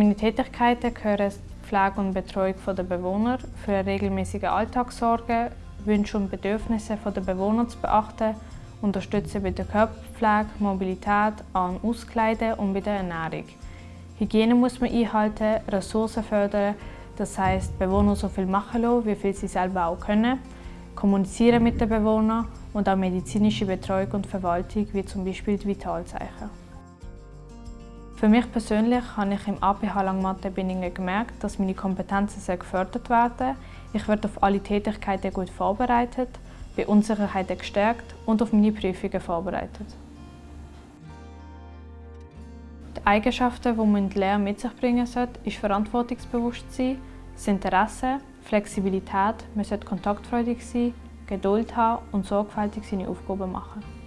Tätigkeiten gehören die Pflege und Betreuung der Bewohner, für eine regelmäßige Alltagssorge, Wünsche und Bedürfnisse der Bewohner zu beachten, unterstützen bei der Körperpflege, Mobilität, An- und Auskleiden und bei der Ernährung. Hygiene muss man einhalten, Ressourcen fördern, das heisst, Bewohner so viel machen lassen, wie viel sie selber auch können, kommunizieren mit den Bewohnern und auch medizinische Betreuung und Verwaltung, wie zum Beispiel die Vitalzeichen. Für mich persönlich habe ich im APH Langmatte Binningen gemerkt, dass meine Kompetenzen sehr gefördert werden. Ich werde auf alle Tätigkeiten gut vorbereitet, bei Unsicherheiten gestärkt und auf meine Prüfungen vorbereitet. Die Eigenschaften, die man in der Lehre mit sich bringen sollte, ist Verantwortungsbewusstsein, das Interesse, Flexibilität, man sollte kontaktfreudig sein, Geduld haben und sorgfältig seine Aufgaben machen.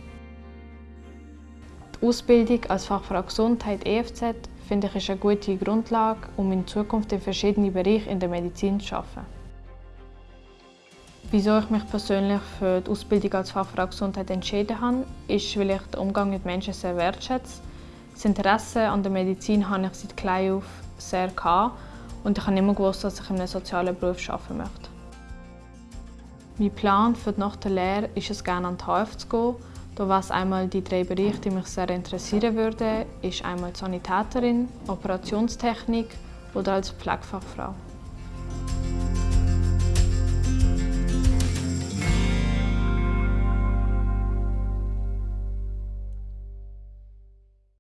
Ausbildung als Fachfrau Gesundheit EFZ finde ich ist eine gute Grundlage, um in Zukunft in verschiedenen Bereichen in der Medizin zu arbeiten. Wieso ich mich persönlich für die Ausbildung als Fachfrau Gesundheit entschieden habe, ist, weil ich den Umgang mit Menschen sehr wertschätze. Das Interesse an der Medizin habe ich seit klein auf sehr gehabt und ich habe immer gewusst, dass ich in einem sozialen Beruf arbeiten möchte. Mein Plan für nach der Lehre ist es, gerne an die HF zu gehen was einmal die drei Bereiche, die mich sehr interessieren würden, ist einmal Sanitäterin, Operationstechnik oder als Pflegefachfrau.